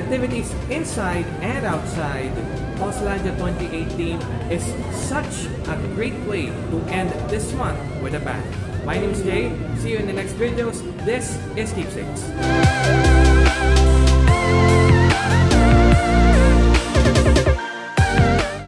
activities inside and outside, Auslandia 2018 is such a great way to end this month with a bang. My name is Jay. See you in the next videos. This is Keepsakes.